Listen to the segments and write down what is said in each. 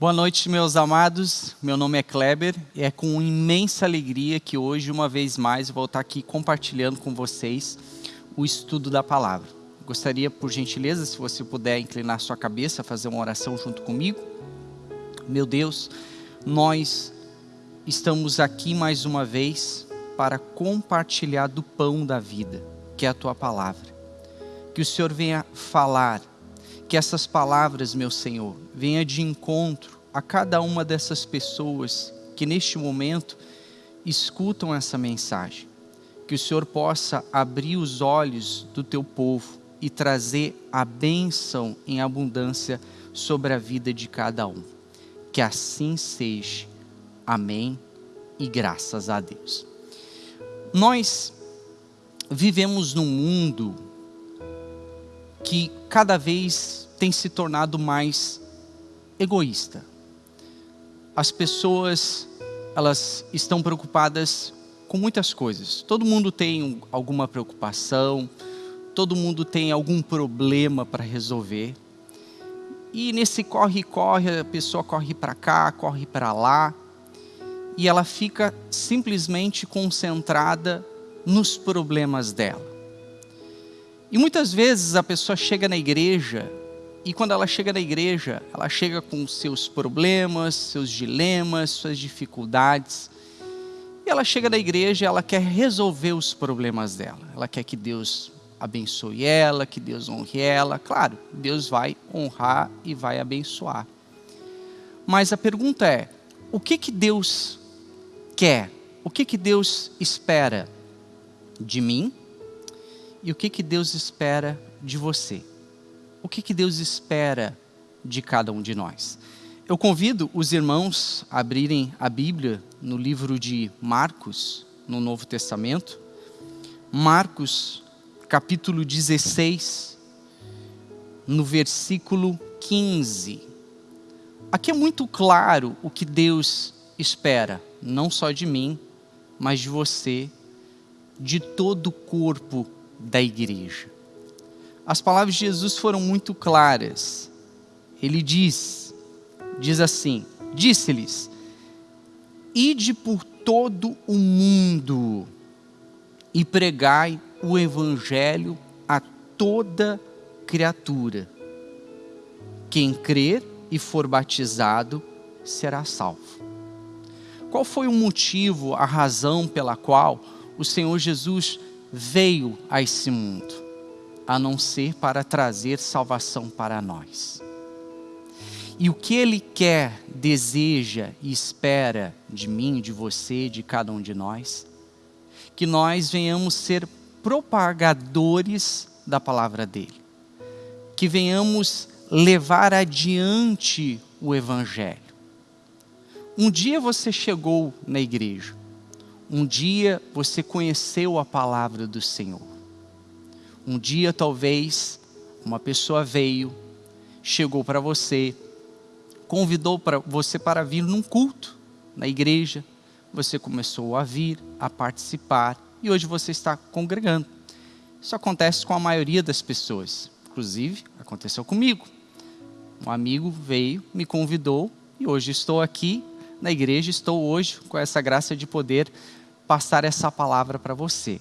Boa noite, meus amados. Meu nome é Kleber e é com imensa alegria que hoje, uma vez mais, vou estar aqui compartilhando com vocês o estudo da palavra. Gostaria, por gentileza, se você puder inclinar sua cabeça, fazer uma oração junto comigo. Meu Deus, nós estamos aqui mais uma vez para compartilhar do pão da vida, que é a tua palavra. Que o Senhor venha falar que essas palavras, meu Senhor, venha de encontro a cada uma dessas pessoas que neste momento escutam essa mensagem. Que o Senhor possa abrir os olhos do teu povo e trazer a bênção em abundância sobre a vida de cada um. Que assim seja. Amém e graças a Deus. Nós vivemos num mundo que cada vez tem se tornado mais egoísta. As pessoas, elas estão preocupadas com muitas coisas. Todo mundo tem alguma preocupação, todo mundo tem algum problema para resolver. E nesse corre-corre, a pessoa corre para cá, corre para lá, e ela fica simplesmente concentrada nos problemas dela. E muitas vezes a pessoa chega na igreja e quando ela chega na igreja, ela chega com seus problemas, seus dilemas, suas dificuldades. E ela chega na igreja ela quer resolver os problemas dela. Ela quer que Deus abençoe ela, que Deus honre ela. Claro, Deus vai honrar e vai abençoar. Mas a pergunta é: o que que Deus quer? O que que Deus espera de mim? E o que que Deus espera de você? O que que Deus espera de cada um de nós? Eu convido os irmãos a abrirem a Bíblia no livro de Marcos, no Novo Testamento. Marcos, capítulo 16, no versículo 15. Aqui é muito claro o que Deus espera, não só de mim, mas de você, de todo o corpo da igreja. As palavras de Jesus foram muito claras. Ele diz, diz assim: Disse-lhes: Ide por todo o mundo e pregai o evangelho a toda criatura. Quem crer e for batizado será salvo. Qual foi o motivo, a razão pela qual o Senhor Jesus veio a esse mundo, a não ser para trazer salvação para nós. E o que Ele quer, deseja e espera de mim, de você, de cada um de nós, que nós venhamos ser propagadores da palavra dEle, que venhamos levar adiante o Evangelho. Um dia você chegou na igreja, um dia você conheceu a palavra do Senhor. Um dia talvez uma pessoa veio, chegou para você, convidou para você para vir num culto na igreja. Você começou a vir, a participar e hoje você está congregando. Isso acontece com a maioria das pessoas. Inclusive, aconteceu comigo. Um amigo veio, me convidou e hoje estou aqui na igreja, estou hoje com essa graça de poder passar essa palavra para você.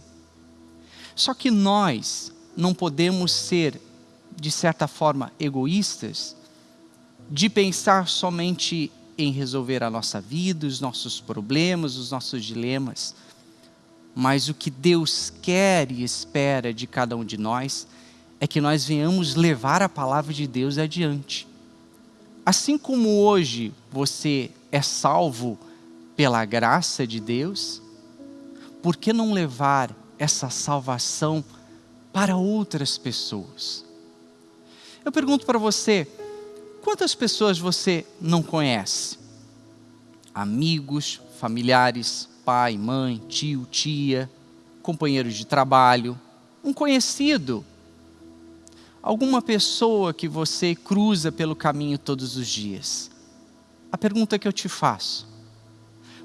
Só que nós não podemos ser, de certa forma, egoístas, de pensar somente em resolver a nossa vida, os nossos problemas, os nossos dilemas. Mas o que Deus quer e espera de cada um de nós é que nós venhamos levar a palavra de Deus adiante. Assim como hoje você é salvo pela graça de Deus, por que não levar essa salvação para outras pessoas? Eu pergunto para você, quantas pessoas você não conhece? Amigos, familiares, pai, mãe, tio, tia, companheiros de trabalho, um conhecido, alguma pessoa que você cruza pelo caminho todos os dias. A pergunta que eu te faço: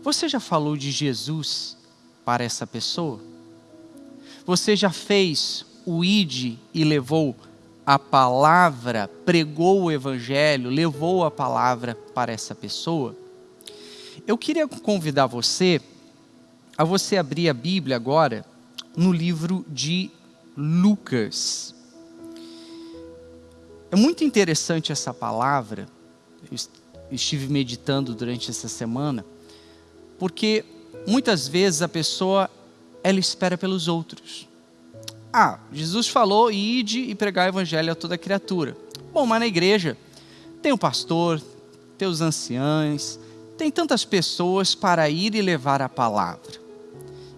você já falou de Jesus para essa pessoa? Você já fez o id e levou a palavra, pregou o evangelho, levou a palavra para essa pessoa, eu queria convidar você a você abrir a Bíblia agora no livro de Lucas. É muito interessante essa palavra, eu estive meditando durante essa semana, porque muitas vezes a pessoa ela espera pelos outros. Ah, Jesus falou, ide e pregar o evangelho a toda criatura. Bom, mas na igreja tem o pastor, tem os anciãos, tem tantas pessoas para ir e levar a palavra.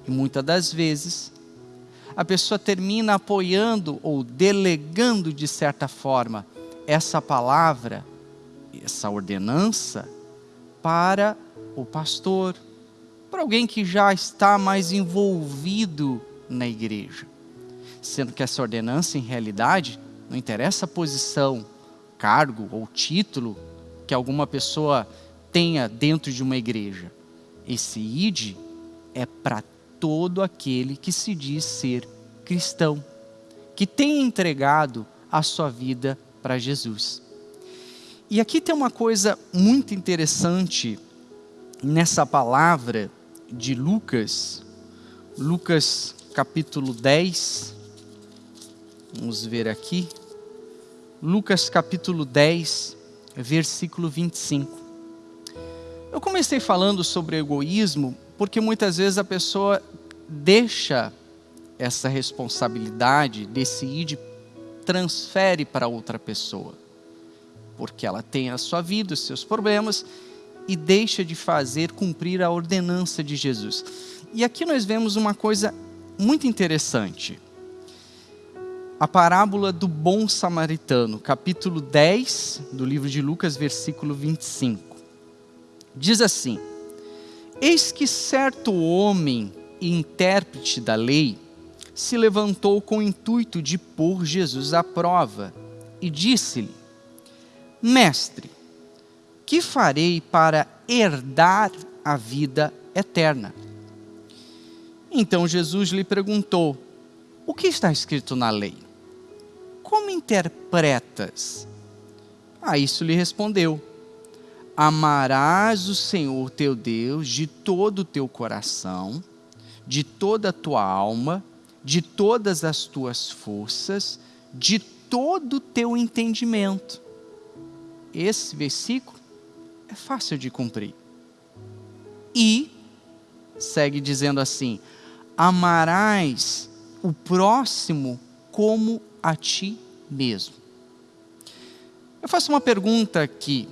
E muitas das vezes, a pessoa termina apoiando ou delegando de certa forma essa palavra, essa ordenança, para o pastor, para alguém que já está mais envolvido na igreja sendo que essa ordenança, em realidade, não interessa a posição, cargo ou título que alguma pessoa tenha dentro de uma igreja. Esse id é para todo aquele que se diz ser cristão, que tem entregado a sua vida para Jesus. E aqui tem uma coisa muito interessante nessa palavra de Lucas, Lucas capítulo 10, Vamos ver aqui. Lucas capítulo 10, versículo 25. Eu comecei falando sobre egoísmo porque muitas vezes a pessoa deixa essa responsabilidade, decide, transfere para outra pessoa. Porque ela tem a sua vida, os seus problemas e deixa de fazer cumprir a ordenança de Jesus. E aqui nós vemos uma coisa muito interessante a parábola do bom samaritano, capítulo 10 do livro de Lucas, versículo 25. Diz assim: Eis que certo homem e intérprete da lei se levantou com o intuito de pôr Jesus à prova e disse-lhe: Mestre, que farei para herdar a vida eterna? Então Jesus lhe perguntou: O que está escrito na lei? Como interpretas? A isso lhe respondeu: Amarás o Senhor teu Deus de todo o teu coração, de toda a tua alma, de todas as tuas forças, de todo o teu entendimento. Esse versículo é fácil de cumprir. E segue dizendo assim: Amarás o próximo como a ti mesmo. Eu faço uma pergunta que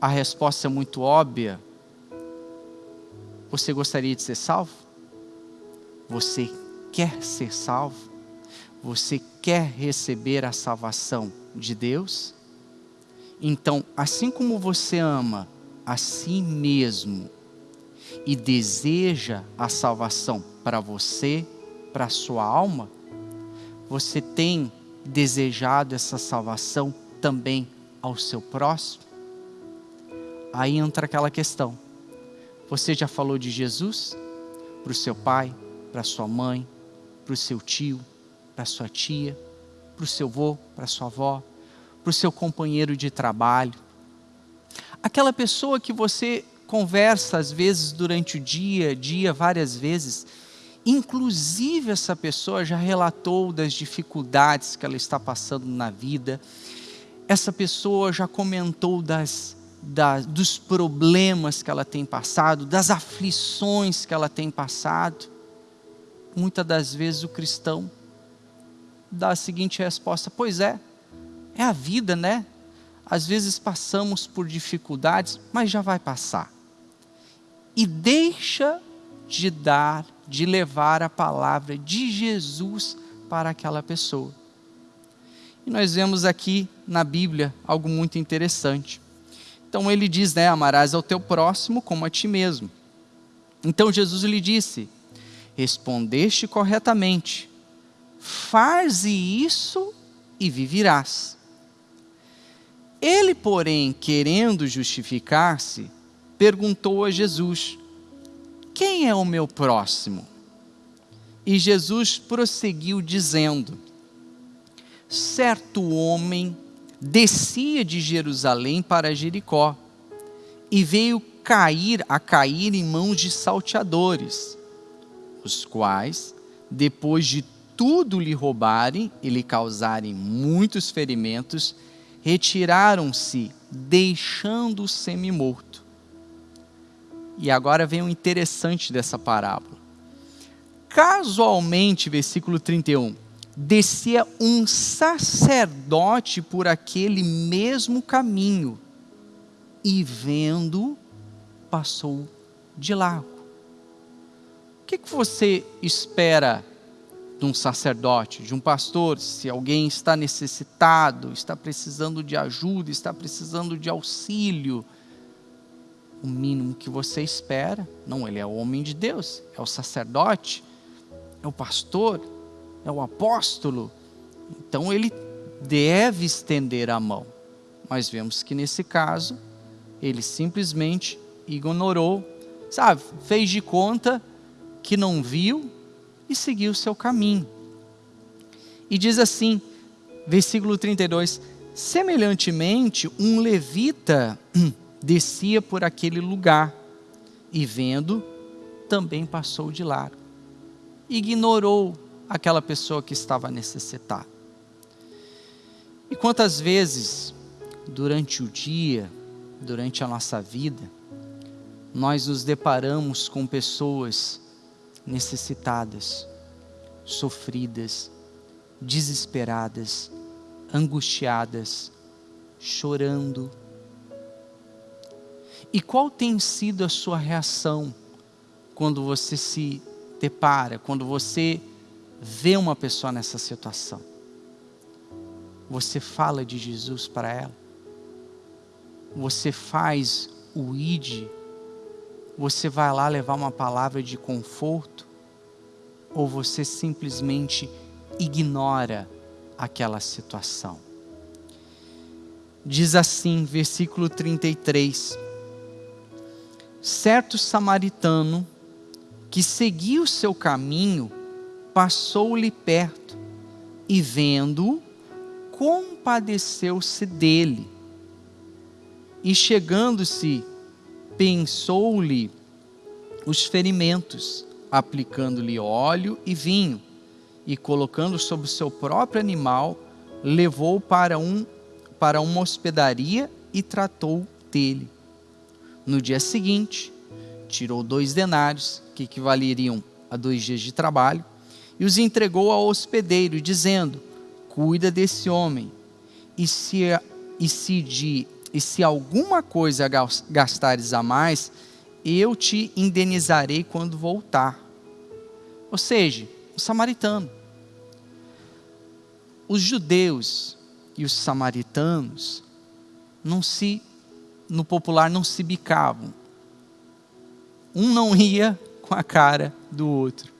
a resposta é muito óbvia. Você gostaria de ser salvo? Você quer ser salvo? Você quer receber a salvação de Deus? Então, assim como você ama a si mesmo e deseja a salvação para você, para a sua alma, você tem desejado essa salvação também ao seu próximo? Aí entra aquela questão. Você já falou de Jesus para o seu pai, para sua mãe, para o seu tio, para sua tia, para o seu avô, para sua avó, para o seu companheiro de trabalho? Aquela pessoa que você conversa às vezes durante o dia, dia, várias vezes, Inclusive, essa pessoa já relatou das dificuldades que ela está passando na vida. Essa pessoa já comentou das, das, dos problemas que ela tem passado, das aflições que ela tem passado. Muitas das vezes o cristão dá a seguinte resposta: Pois é, é a vida, né? Às vezes passamos por dificuldades, mas já vai passar. E deixa de dar de levar a palavra de Jesus para aquela pessoa. E nós vemos aqui na Bíblia algo muito interessante. Então ele diz, né, amarás ao teu próximo como a ti mesmo. Então Jesus lhe disse: Respondeste corretamente. Faze isso e viverás. Ele, porém, querendo justificar-se, perguntou a Jesus: quem é o meu próximo? E Jesus prosseguiu dizendo: certo homem descia de Jerusalém para Jericó e veio cair a cair em mãos de salteadores, os quais, depois de tudo lhe roubarem e lhe causarem muitos ferimentos, retiraram-se, deixando-o semi-morto. E agora vem o interessante dessa parábola. Casualmente, versículo 31, descia um sacerdote por aquele mesmo caminho e vendo, passou de largo. O que, que você espera de um sacerdote, de um pastor, se alguém está necessitado, está precisando de ajuda, está precisando de auxílio? O mínimo que você espera, não, ele é o homem de Deus, é o sacerdote, é o pastor, é o apóstolo, então ele deve estender a mão. Mas vemos que nesse caso, ele simplesmente ignorou, sabe, fez de conta que não viu e seguiu seu caminho. E diz assim, versículo 32, semelhantemente, um levita descia por aquele lugar e vendo, também passou de largo. Ignorou aquela pessoa que estava necessitada. E quantas vezes, durante o dia, durante a nossa vida, nós nos deparamos com pessoas necessitadas, sofridas, desesperadas, angustiadas, chorando. E qual tem sido a sua reação quando você se depara, quando você vê uma pessoa nessa situação? Você fala de Jesus para ela? Você faz o id? Você vai lá levar uma palavra de conforto? Ou você simplesmente ignora aquela situação? Diz assim, versículo 33. Certo samaritano que seguia o seu caminho passou-lhe perto e, vendo, compadeceu-se dele. E chegando-se, pensou-lhe os ferimentos, aplicando-lhe óleo e vinho, e colocando sobre o seu próprio animal, levou para, um, para uma hospedaria e tratou dele. No dia seguinte, tirou dois denários, que equivaleriam a dois dias de trabalho, e os entregou ao hospedeiro, dizendo: Cuida desse homem, e se, e se, de, e se alguma coisa gastares a mais, eu te indenizarei quando voltar. Ou seja, o samaritano. Os judeus e os samaritanos não se, no popular, não se bicavam. Um não ia com a cara do outro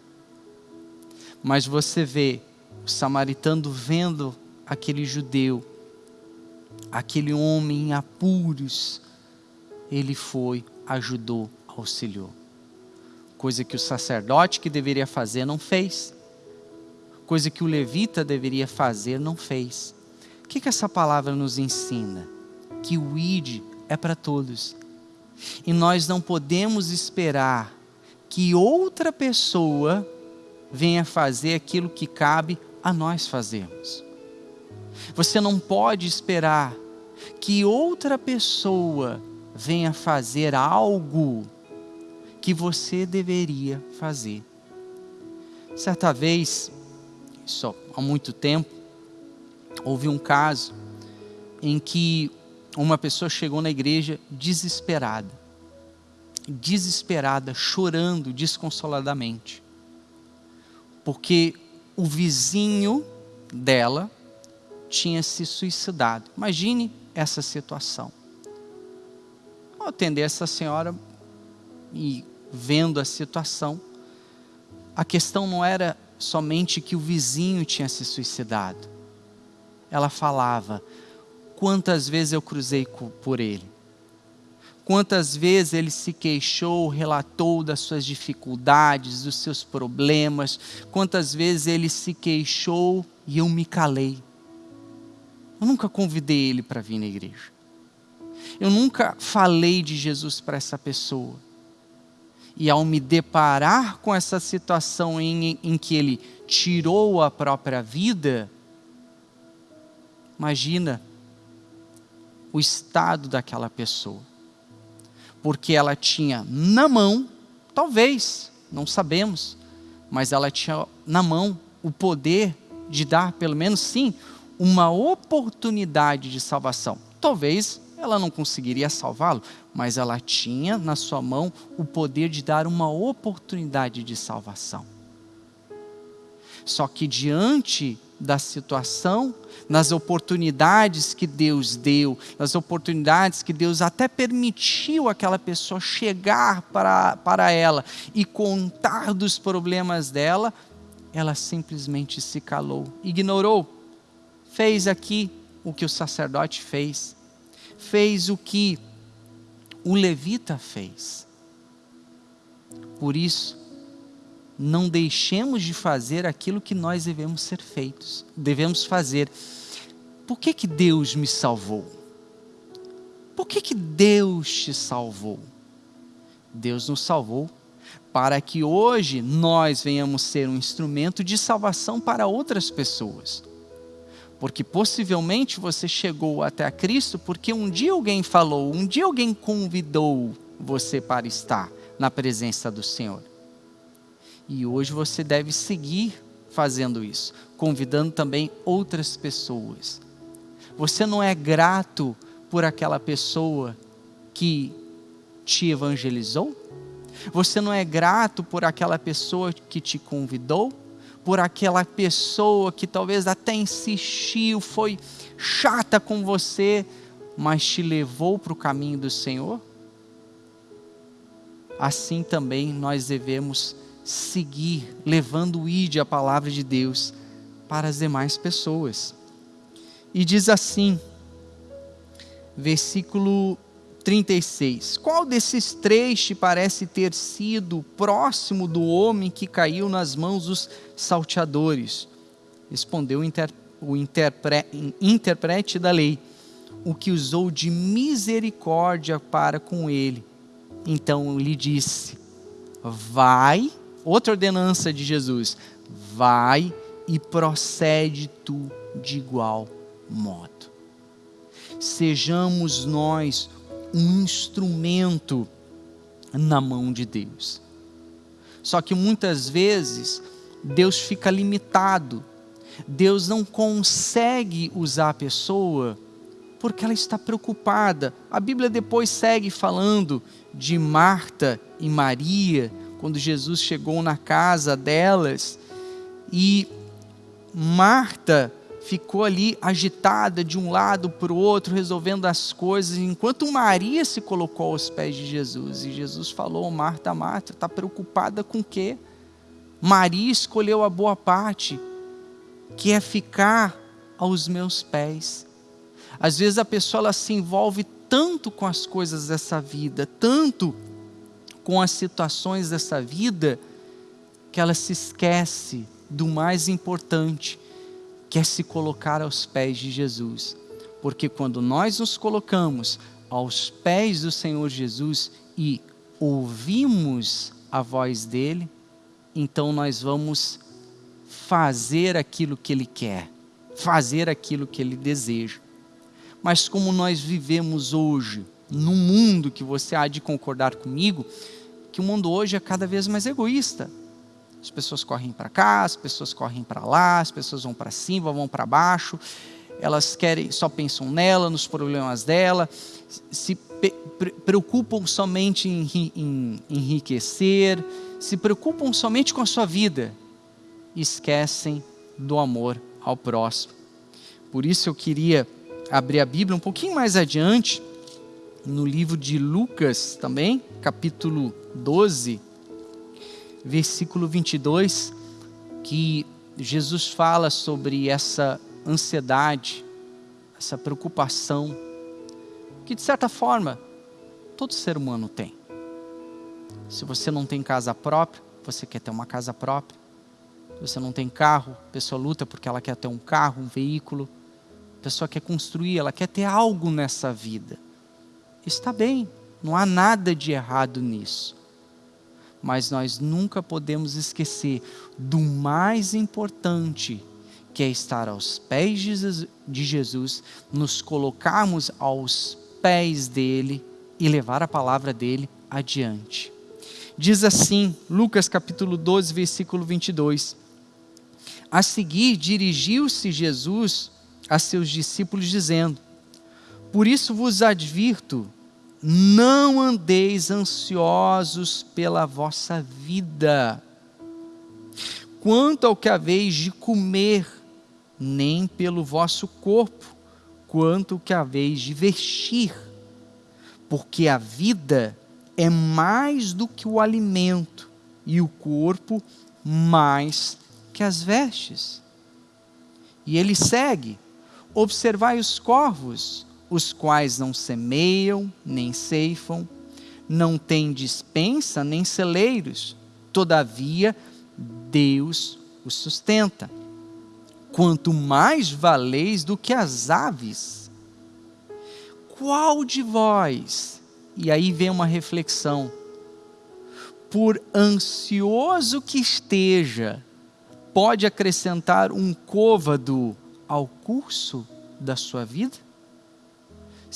mas você vê o samaritano vendo aquele judeu, aquele homem em apuros, ele foi, ajudou, auxiliou. Coisa que o sacerdote que deveria fazer não fez. Coisa que o levita deveria fazer não fez. O que, que essa palavra nos ensina? Que o id é para todos. E nós não podemos esperar que outra pessoa venha fazer aquilo que cabe a nós fazermos. Você não pode esperar que outra pessoa venha fazer algo que você deveria fazer. Certa vez, só há muito tempo, houve um caso em que uma pessoa chegou na igreja desesperada, desesperada, chorando desconsoladamente porque o vizinho dela tinha se suicidado. Imagine essa situação. Ao atender essa senhora e vendo a situação, a questão não era somente que o vizinho tinha se suicidado. Ela falava: quantas vezes eu cruzei por ele, Quantas vezes ele se queixou, relatou das suas dificuldades, dos seus problemas. Quantas vezes ele se queixou e eu me calei. Eu nunca convidei ele para vir na igreja. Eu nunca falei de Jesus para essa pessoa. E ao me deparar com essa situação em, em que ele tirou a própria vida, imagina o estado daquela pessoa. Porque ela tinha na mão, talvez, não sabemos, mas ela tinha na mão o poder de dar, pelo menos sim, uma oportunidade de salvação. Talvez ela não conseguiria salvá-lo, mas ela tinha na sua mão o poder de dar uma oportunidade de salvação. Só que diante da situação, nas oportunidades que Deus deu, nas oportunidades que Deus até permitiu aquela pessoa chegar para, para ela e contar dos problemas dela, ela simplesmente se calou, ignorou, fez aqui o que o sacerdote fez, fez o que o levita fez. Por isso, não deixemos de fazer aquilo que nós devemos ser feitos, devemos fazer. Por que, que Deus me salvou? Por que, que Deus te salvou? Deus nos salvou para que hoje nós venhamos ser um instrumento de salvação para outras pessoas. Porque possivelmente você chegou até a Cristo porque um dia alguém falou, um dia alguém convidou você para estar na presença do Senhor. E hoje você deve seguir fazendo isso, convidando também outras pessoas. Você não é grato por aquela pessoa que te evangelizou? Você não é grato por aquela pessoa que te convidou? por aquela pessoa que talvez até insistiu, foi chata com você, mas te levou para o caminho do Senhor? Assim também nós devemos seguir levando o ide a palavra de Deus para as demais pessoas. E diz assim, versículo 36. Qual desses três te parece ter sido próximo do homem que caiu nas mãos dos salteadores? Respondeu o, inter, o interpre, interprete da lei, o que usou de misericórdia para com ele. Então lhe disse: Vai, outra ordenança de Jesus, vai e procede tu de igual modo. Sejamos nós um instrumento na mão de Deus. Só que muitas vezes Deus fica limitado. Deus não consegue usar a pessoa porque ela está preocupada. A Bíblia depois segue falando de Marta e Maria, quando Jesus chegou na casa delas. E Marta ficou ali agitada de um lado para o outro, resolvendo as coisas, enquanto Maria se colocou aos pés de Jesus. E Jesus falou: Marta, Marta, está preocupada com o quê? Maria escolheu a boa parte, que é ficar aos meus pés. Às vezes a pessoa ela se envolve tanto com as coisas dessa vida, tanto com as situações dessa vida, que ela se esquece do mais importante, quer se colocar aos pés de Jesus. Porque quando nós nos colocamos aos pés do Senhor Jesus e ouvimos a voz dele, então nós vamos fazer aquilo que ele quer, fazer aquilo que ele deseja. Mas como nós vivemos hoje, num mundo que você há de concordar comigo, que o mundo hoje é cada vez mais egoísta. As pessoas correm para cá, as pessoas correm para lá, as pessoas vão para cima, vão para baixo. Elas querem, só pensam nela, nos problemas dela, se preocupam somente em, em enriquecer, se preocupam somente com a sua vida, esquecem do amor ao próximo. Por isso eu queria abrir a Bíblia um pouquinho mais adiante, no livro de Lucas também, capítulo 12, versículo 22, que Jesus fala sobre essa ansiedade, essa preocupação, que de certa forma todo ser humano tem. Se você não tem casa própria, você quer ter uma casa própria. Se você não tem carro, a pessoa luta porque ela quer ter um carro, um veículo. A pessoa quer construir, ela quer ter algo nessa vida. Está bem, não há nada de errado nisso. Mas nós nunca podemos esquecer do mais importante, que é estar aos pés de Jesus, nos colocarmos aos pés dele e levar a palavra dele adiante. Diz assim, Lucas capítulo 12, versículo 22. A seguir, dirigiu-se Jesus a seus discípulos, dizendo: Por isso vos advirto, não andeis ansiosos pela vossa vida, quanto ao que haveis de comer, nem pelo vosso corpo, quanto que haveis de vestir, porque a vida é mais do que o alimento, e o corpo mais que as vestes. E ele segue: Observai os corvos, os quais não semeiam, nem ceifam, não têm dispensa, nem celeiros, todavia Deus os sustenta. Quanto mais valeis do que as aves. Qual de vós? E aí vem uma reflexão. Por ansioso que esteja, pode acrescentar um côvado ao curso da sua vida?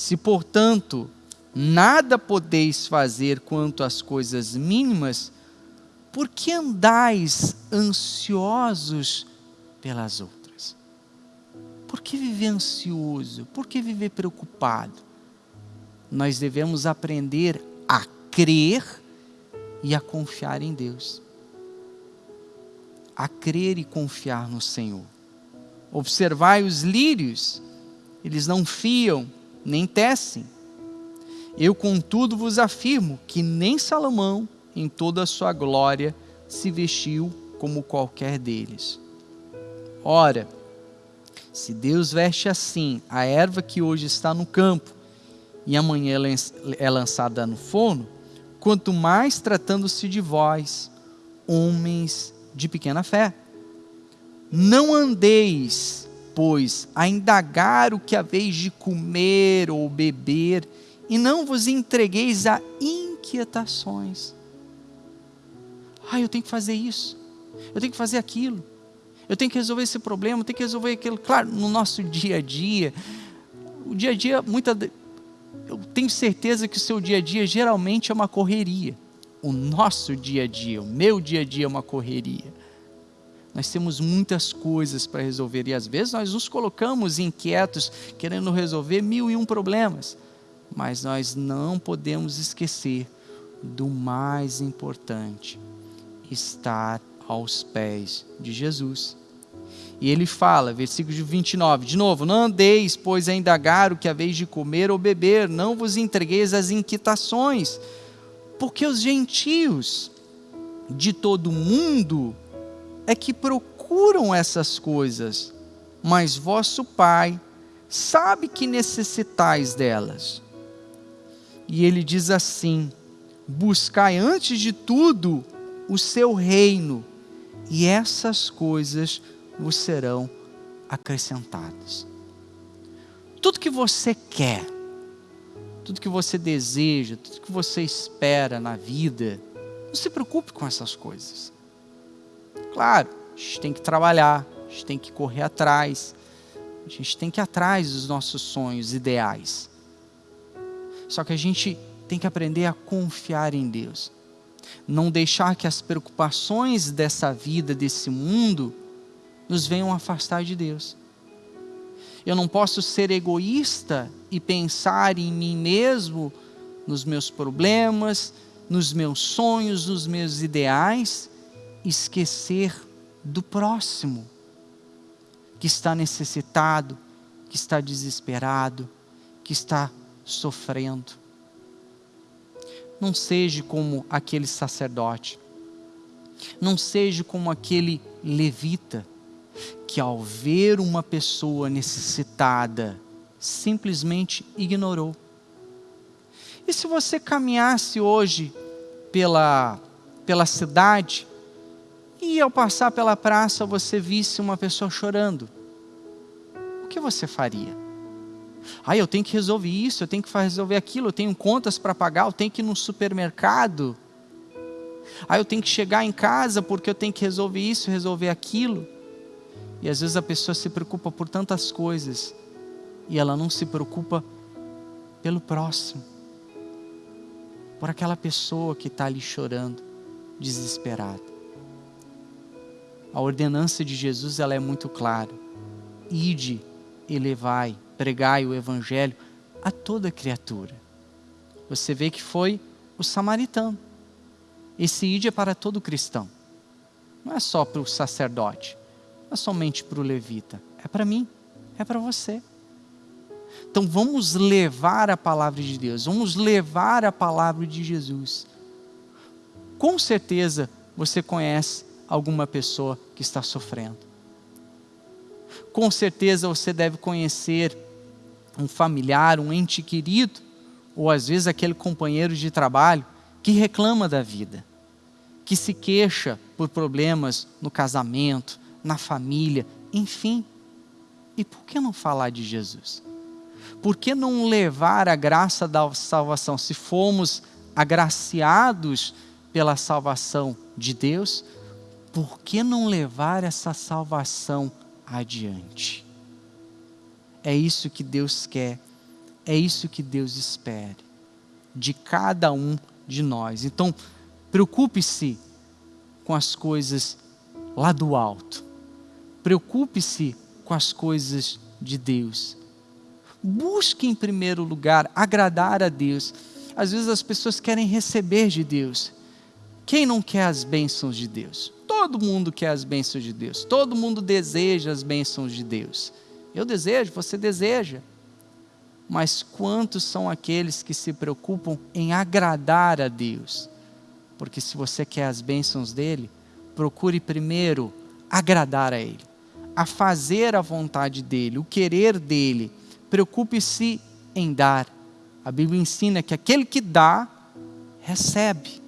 Se, portanto, nada podeis fazer quanto às coisas mínimas, por que andais ansiosos pelas outras? Por que viver ansioso? Por que viver preocupado? Nós devemos aprender a crer e a confiar em Deus a crer e confiar no Senhor. Observai os lírios, eles não fiam, nem tecem. Eu, contudo, vos afirmo que nem Salomão, em toda a sua glória, se vestiu como qualquer deles. Ora, se Deus veste assim a erva que hoje está no campo e amanhã é lançada no forno, quanto mais tratando-se de vós, homens de pequena fé. Não andeis, pois, a indagar o que haveis de comer ou beber, e não vos entregueis a inquietações. Ah, eu tenho que fazer isso, eu tenho que fazer aquilo, eu tenho que resolver esse problema, eu tenho que resolver aquilo. Claro, no nosso dia a dia, o dia a dia, muita, eu tenho certeza que o seu dia a dia geralmente é uma correria o nosso dia a dia, o meu dia a dia é uma correria. Nós temos muitas coisas para resolver e às vezes nós nos colocamos inquietos, querendo resolver mil e um problemas, mas nós não podemos esquecer do mais importante: estar aos pés de Jesus. E ele fala, versículo 29, de novo: Não andeis, pois, a indagar o que haveis de comer ou beber, não vos entregueis às inquietações porque os gentios de todo o mundo é que procuram essas coisas, mas vosso Pai sabe que necessitais delas. E ele diz assim: buscai antes de tudo o seu reino, e essas coisas vos serão acrescentadas. Tudo que você quer, tudo que você deseja, tudo que você espera na vida, não se preocupe com essas coisas. Claro, a gente tem que trabalhar, a gente tem que correr atrás, a gente tem que ir atrás dos nossos sonhos ideais. Só que a gente tem que aprender a confiar em Deus. Não deixar que as preocupações dessa vida, desse mundo, nos venham afastar de Deus. Eu não posso ser egoísta e pensar em mim mesmo, nos meus problemas, nos meus sonhos, nos meus ideais, esquecer do próximo, que está necessitado, que está desesperado, que está sofrendo. Não seja como aquele sacerdote, não seja como aquele levita, que ao ver uma pessoa necessitada, simplesmente ignorou. E se você caminhasse hoje pela, pela cidade e ao passar pela praça você visse uma pessoa chorando, o que você faria? Ah, eu tenho que resolver isso, eu tenho que resolver aquilo, eu tenho contas para pagar, eu tenho que ir no supermercado. Ah, eu tenho que chegar em casa porque eu tenho que resolver isso, resolver aquilo. E às vezes a pessoa se preocupa por tantas coisas e ela não se preocupa pelo próximo, por aquela pessoa que está ali chorando, desesperada. A ordenança de Jesus ela é muito clara. Ide e levai, pregai o evangelho a toda criatura. Você vê que foi o samaritano. Esse ide é para todo cristão. Não é só para o sacerdote, não é somente para o levita, é para mim, é para você. Então vamos levar a palavra de Deus, vamos levar a palavra de Jesus. Com certeza você conhece alguma pessoa que está sofrendo. Com certeza você deve conhecer um familiar, um ente querido, ou às vezes aquele companheiro de trabalho que reclama da vida, que se queixa por problemas no casamento, na família, enfim. E por que não falar de Jesus? por que não levar a graça da salvação? Se fomos agraciados pela salvação de Deus, por que não levar essa salvação adiante? É isso que Deus quer, é isso que Deus espera de cada um de nós. Então, preocupe-se com as coisas lá do alto, preocupe-se com as coisas de Deus Busque em primeiro lugar agradar a Deus. Às vezes as pessoas querem receber de Deus. Quem não quer as bênçãos de Deus? Todo mundo quer as bênçãos de Deus. Todo mundo deseja as bênçãos de Deus. Eu desejo, você deseja. Mas quantos são aqueles que se preocupam em agradar a Deus? Porque se você quer as bênçãos dele, procure primeiro agradar a Ele, a fazer a vontade dele, o querer dele preocupe-se em dar. A Bíblia ensina que aquele que dá, recebe.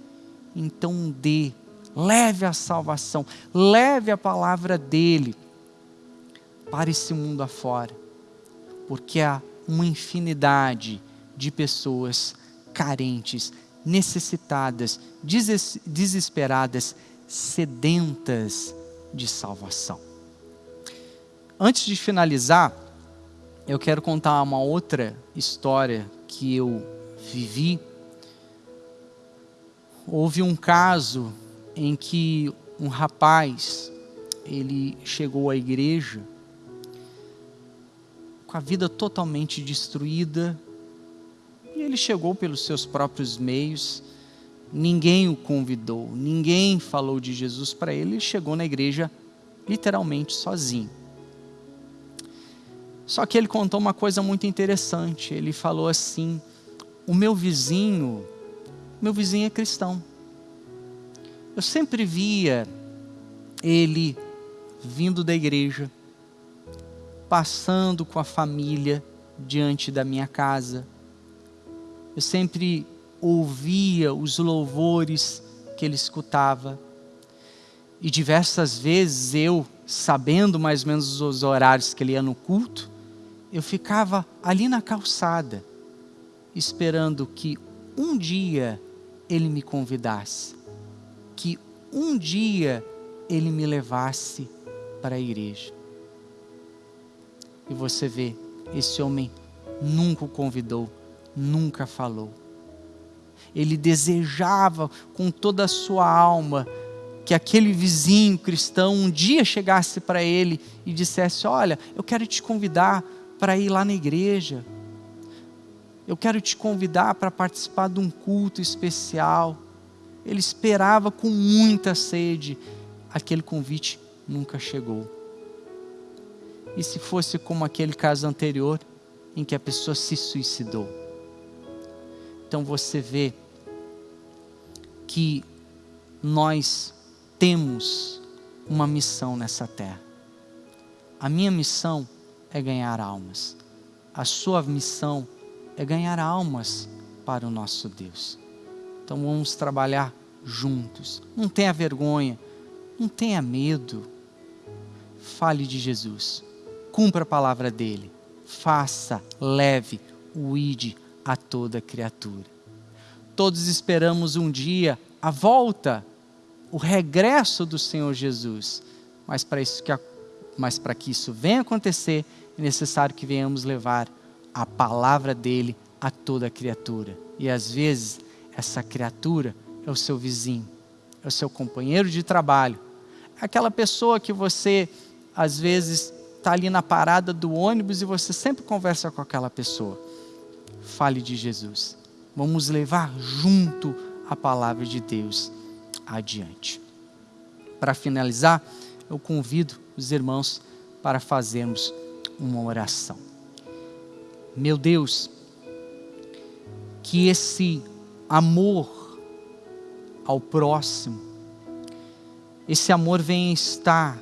Então dê, leve a salvação, leve a palavra dele para esse mundo afora. Porque há uma infinidade de pessoas carentes, necessitadas, desesperadas, sedentas de salvação. Antes de finalizar, eu quero contar uma outra história que eu vivi. Houve um caso em que um rapaz, ele chegou à igreja com a vida totalmente destruída, e ele chegou pelos seus próprios meios, ninguém o convidou, ninguém falou de Jesus para ele, ele chegou na igreja literalmente sozinho. Só que ele contou uma coisa muito interessante. Ele falou assim: o meu vizinho, meu vizinho é cristão. Eu sempre via ele vindo da igreja, passando com a família diante da minha casa. Eu sempre ouvia os louvores que ele escutava. E diversas vezes eu, sabendo mais ou menos os horários que ele ia no culto, eu ficava ali na calçada, esperando que um dia ele me convidasse, que um dia ele me levasse para a igreja. E você vê, esse homem nunca o convidou, nunca falou. Ele desejava com toda a sua alma que aquele vizinho cristão um dia chegasse para ele e dissesse: Olha, eu quero te convidar para ir lá na igreja. Eu quero te convidar para participar de um culto especial. Ele esperava com muita sede. Aquele convite nunca chegou. E se fosse como aquele caso anterior, em que a pessoa se suicidou? Então você vê que nós temos uma missão nessa terra. A minha missão é ganhar almas. A sua missão é ganhar almas para o nosso Deus. Então vamos trabalhar juntos. Não tenha vergonha, não tenha medo. Fale de Jesus. Cumpra a palavra dele. faça, leve o ide a toda criatura. Todos esperamos um dia a volta, o regresso do Senhor Jesus, mas para isso que mas para que isso venha acontecer, é necessário que venhamos levar a palavra dele a toda criatura. E às vezes essa criatura é o seu vizinho, é o seu companheiro de trabalho, aquela pessoa que você às vezes está ali na parada do ônibus e você sempre conversa com aquela pessoa. Fale de Jesus. Vamos levar junto a palavra de Deus adiante. Para finalizar, eu convido os irmãos para fazermos uma oração. Meu Deus, que esse amor ao próximo, esse amor venha estar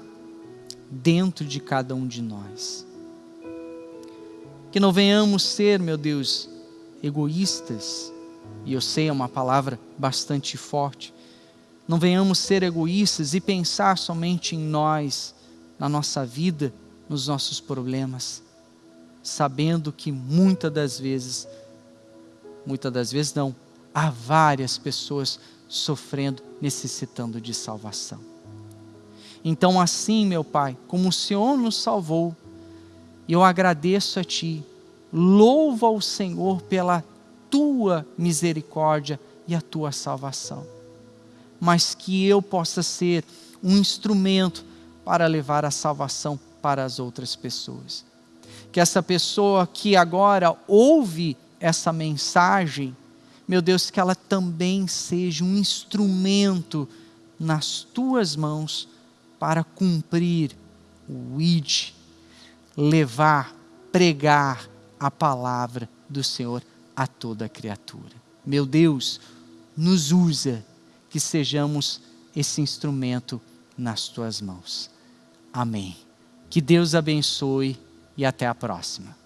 dentro de cada um de nós. Que não venhamos ser, meu Deus, egoístas, e eu sei é uma palavra bastante forte, não venhamos ser egoístas e pensar somente em nós, na nossa vida, nos nossos problemas, sabendo que muitas das vezes, muitas das vezes não, há várias pessoas sofrendo, necessitando de salvação. Então, assim, meu Pai, como o Senhor nos salvou, eu agradeço a Ti, louvo ao Senhor pela Tua misericórdia e a Tua salvação. Mas que eu possa ser um instrumento para levar a salvação para as outras pessoas. Que essa pessoa que agora ouve essa mensagem, meu Deus, que ela também seja um instrumento nas tuas mãos para cumprir o id, levar, pregar a palavra do Senhor a toda criatura. Meu Deus, nos usa que sejamos esse instrumento nas tuas mãos. Amém. Que Deus abençoe e até a próxima.